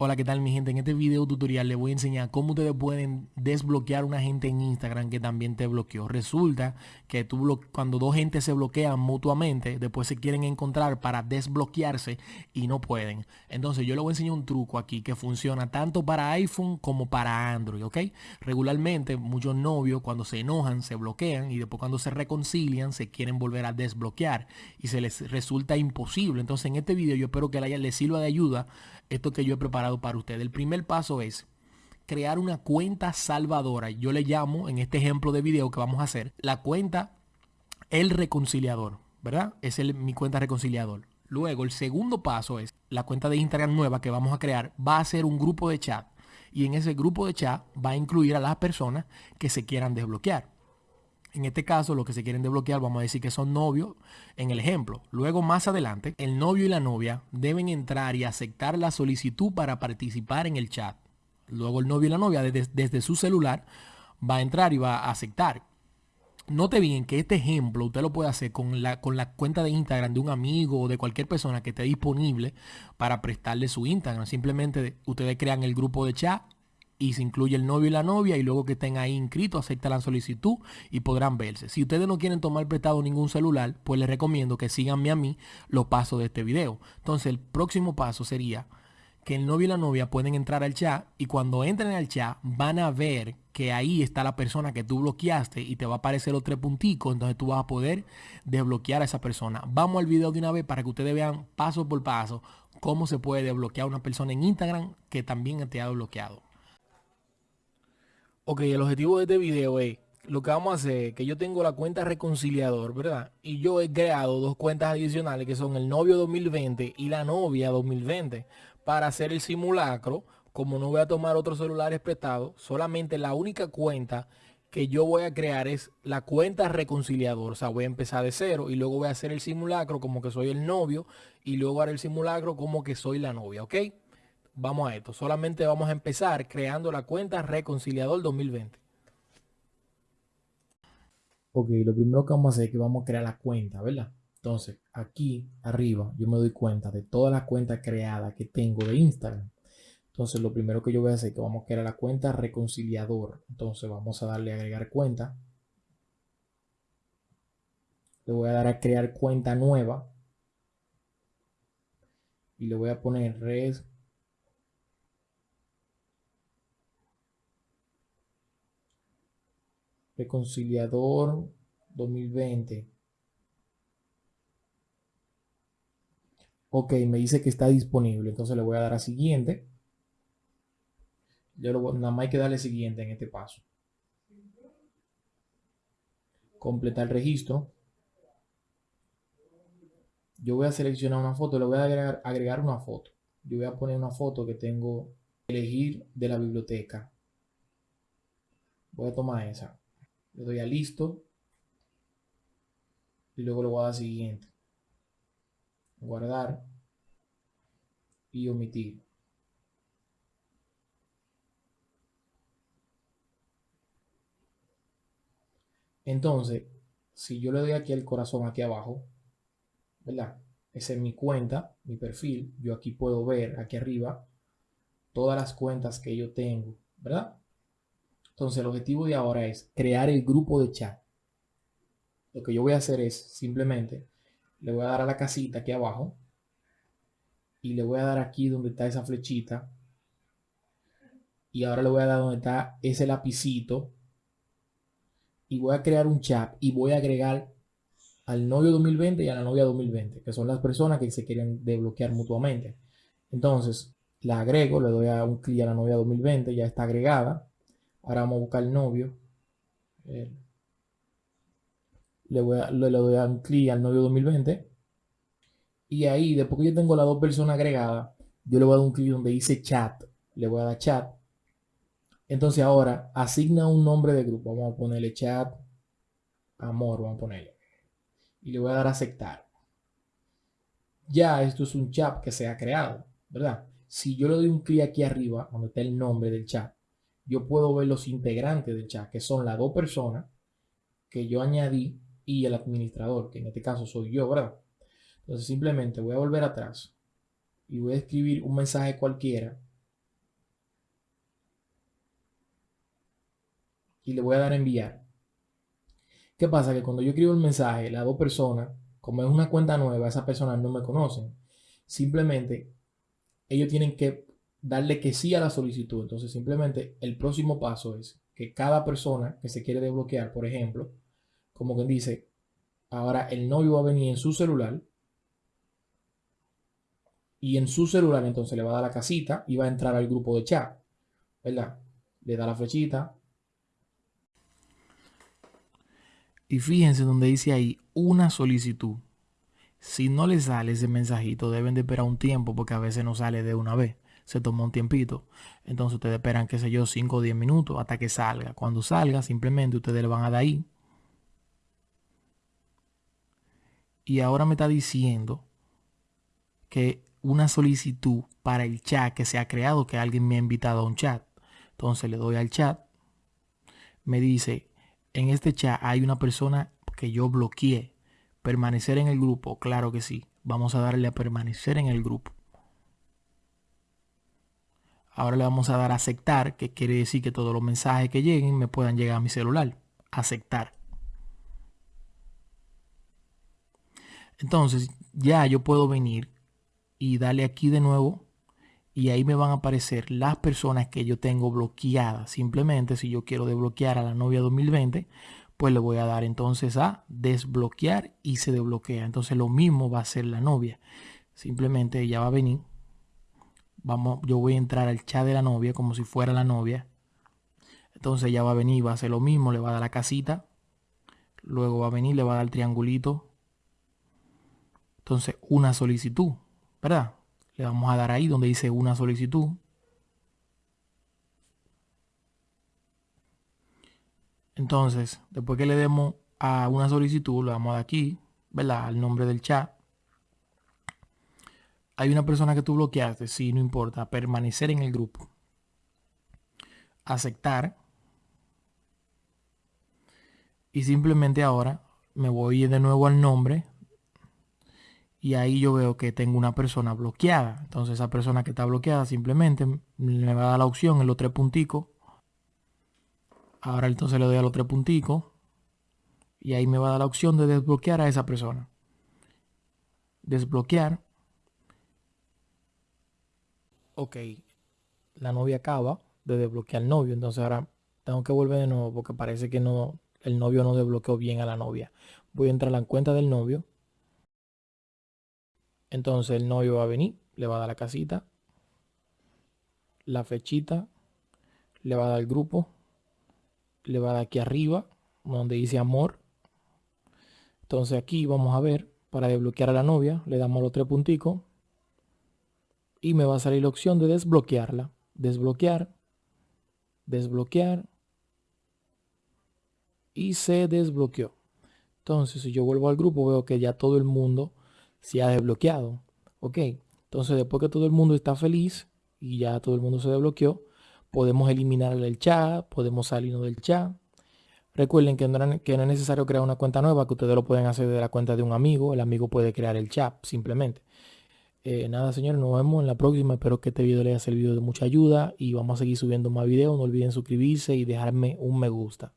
Hola, ¿qué tal mi gente? En este video tutorial les voy a enseñar cómo ustedes pueden desbloquear una gente en Instagram que también te bloqueó. Resulta que tú cuando dos gentes se bloquean mutuamente, después se quieren encontrar para desbloquearse y no pueden. Entonces yo les voy a enseñar un truco aquí que funciona tanto para iPhone como para Android, ¿ok? Regularmente muchos novios cuando se enojan se bloquean y después cuando se reconcilian se quieren volver a desbloquear y se les resulta imposible. Entonces en este video yo espero que les sirva de ayuda esto que yo he preparado para ustedes. El primer paso es crear una cuenta salvadora. Yo le llamo, en este ejemplo de video que vamos a hacer, la cuenta El Reconciliador, ¿verdad? Es mi cuenta reconciliador. Luego, el segundo paso es la cuenta de Instagram nueva que vamos a crear. Va a ser un grupo de chat. Y en ese grupo de chat va a incluir a las personas que se quieran desbloquear. En este caso, lo que se quieren desbloquear, vamos a decir que son novios en el ejemplo. Luego, más adelante, el novio y la novia deben entrar y aceptar la solicitud para participar en el chat. Luego, el novio y la novia desde, su celular va a entrar y va a aceptar. Note bien que este ejemplo usted lo puede hacer con la, con la cuenta de Instagram de un amigo o de cualquier persona que esté disponible para prestarle su Instagram. Simplemente ustedes crean el grupo de chat y se incluye el novio y la novia y luego que estén ahí inscritos acepta la solicitud y podrán verse. Si ustedes no quieren tomar prestado ningún celular, pues les recomiendo que síganme a mí los pasos de este video. Entonces el próximo paso sería que el novio y la novia pueden entrar al chat y cuando entren al chat van a ver que ahí está la persona que tú bloqueaste y te va a aparecer los tres punticos, entonces tú vas a poder desbloquear a esa persona. Vamos al video de una vez para que ustedes vean paso por paso cómo se puede desbloquear a una persona en Instagram que también te ha bloqueado. Ok, el objetivo de este video es, lo que vamos a hacer, que yo tengo la cuenta reconciliador, ¿verdad? Y yo he creado dos cuentas adicionales que son el novio 2020 y la novia 2020 para hacer el simulacro. Como no voy a tomar otros celulares prestados, solamente la única cuenta que yo voy a crear es la cuenta reconciliador. O sea, voy a empezar de cero y luego voy a hacer el simulacro como que soy el novio y luego haré el simulacro como que soy la novia, ¿ok? Vamos a esto. Solamente vamos a empezar creando la cuenta Reconciliador 2020. Ok, lo primero que vamos a hacer es que vamos a crear la cuenta, ¿verdad? Entonces, aquí arriba yo me doy cuenta de todas las cuentas creadas que tengo de Instagram. Entonces, lo primero que yo voy a hacer es que vamos a crear la cuenta reconciliador. Entonces, vamos a darle a agregar cuenta. Le voy a dar a crear cuenta nueva. Y le voy a poner res Reconciliador 2020. Ok, me dice que está disponible. Entonces le voy a dar a siguiente. Yo nada más hay que darle siguiente en este paso. Completar el registro. Yo voy a seleccionar una foto. Le voy a agregar, agregar una foto. Yo voy a poner una foto que tengo elegir de la biblioteca. Voy a tomar esa le doy a listo y luego le voy a dar siguiente. Guardar y omitir. Entonces si yo le doy aquí el corazón aquí abajo verdad esa es mi cuenta mi perfil. Yo aquí puedo ver aquí arriba todas las cuentas que yo tengo verdad entonces el objetivo de ahora es crear el grupo de chat. Lo que yo voy a hacer es simplemente le voy a dar a la casita aquí abajo y le voy a dar aquí donde está esa flechita. Y ahora le voy a dar donde está ese lapicito. Y voy a crear un chat y voy a agregar al novio 2020 y a la novia 2020 que son las personas que se quieren desbloquear mutuamente. Entonces la agrego le doy a un clic a la novia 2020 ya está agregada Ahora vamos a buscar novio. Eh, le, voy a, le, doy a un clic al novio 2020. Y ahí, después que yo tengo las dos personas agregadas, yo le voy a dar un clic donde dice chat. Le voy a dar chat. Entonces ahora asigna un nombre de grupo. Vamos a ponerle chat. Amor, vamos a ponerle. Y le voy a dar a aceptar. Ya esto es un chat que se ha creado, ¿verdad? Si yo le doy un clic aquí arriba, donde está el nombre del chat, yo puedo ver los integrantes del chat, que son las dos personas que yo añadí y el administrador, que en este caso soy yo, ¿verdad? Entonces simplemente voy a volver atrás y voy a escribir un mensaje cualquiera y le voy a dar a enviar. ¿Qué pasa? Que cuando yo escribo el mensaje, las dos personas, como es una cuenta nueva, esas personas no me conocen. Simplemente ellos tienen que darle que sí a la solicitud. Entonces simplemente el próximo paso es que cada persona que se quiere desbloquear, por ejemplo, como quien dice, ahora el novio va a venir en su celular y en su celular entonces le va a dar la casita y va a entrar al grupo de chat, ¿verdad? Le da la flechita. Y fíjense donde dice ahí una solicitud. Si no le sale ese mensajito, deben de esperar un tiempo porque a veces no sale de una vez. Se toma un tiempito. Entonces ustedes esperan, qué sé yo, 5 o 10 minutos hasta que salga. Cuando salga, simplemente ustedes le van a dar ahí. Y ahora me está diciendo que una solicitud para el chat que se ha creado, que alguien me ha invitado a un chat. Entonces le doy al chat. Me dice, en este chat hay una persona que yo bloqueé. Permanecer en el grupo, claro que sí. Vamos a darle a permanecer en el grupo. Ahora le vamos a dar a aceptar, que quiere decir que todos los mensajes que lleguen me puedan llegar a mi celular. Aceptar. Entonces ya yo puedo venir y darle aquí de nuevo y ahí me van a aparecer las personas que yo tengo bloqueadas. Simplemente si yo quiero desbloquear a la novia 2020, pues le voy a dar entonces a desbloquear y se desbloquea. Entonces lo mismo va a ser la novia. Simplemente ella va a venir. Vamos, yo voy a entrar al chat de la novia como si fuera la novia. Entonces ella va a venir, va a hacer lo mismo, le va a dar la casita. Luego va a venir, le va a dar el triangulito. Entonces una solicitud. ¿verdad? Le vamos a dar ahí donde dice una solicitud. Entonces, después que le demos a una solicitud, le damos aquí, ¿verdad? Al nombre del chat. Hay una persona que tú bloqueaste, sí, no importa. Permanecer en el grupo. Aceptar. Y simplemente ahora me voy de nuevo al nombre y ahí yo veo que tengo una persona bloqueada. Entonces esa persona que está bloqueada simplemente me va a dar la opción en los tres punticos. Ahora entonces le doy a los tres punticos y ahí me va a dar la opción de desbloquear a esa persona. Desbloquear. Ok, la novia acaba de desbloquear al novio, entonces ahora tengo que volver de nuevo porque parece que no el novio no desbloqueó bien a la novia. Voy a entrar a la cuenta del novio entonces el novio va a venir, le va a dar la casita, la fechita, le va a dar el grupo, le va a dar aquí arriba, donde dice amor. Entonces aquí vamos a ver, para desbloquear a la novia, le damos los tres punticos y me va a salir la opción de desbloquearla. Desbloquear, desbloquear y se desbloqueó. Entonces si yo vuelvo al grupo veo que ya todo el mundo se ha desbloqueado. Ok, entonces después que todo el mundo está feliz y ya todo el mundo se desbloqueó, podemos eliminar el chat, podemos salirnos del chat. Recuerden que no, es necesario crear una cuenta nueva, que ustedes lo pueden hacer de la cuenta de un amigo. El amigo puede crear el chat simplemente. Eh, nada, señores, nos vemos en la próxima. Espero que este video les haya servido de mucha ayuda y vamos a seguir subiendo más videos. No olviden suscribirse y dejarme un me gusta.